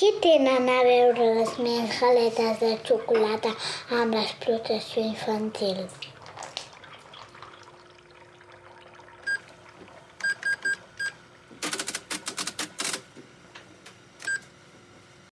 Què tenen a veure les galetes de xocolata amb l'explotació infantil?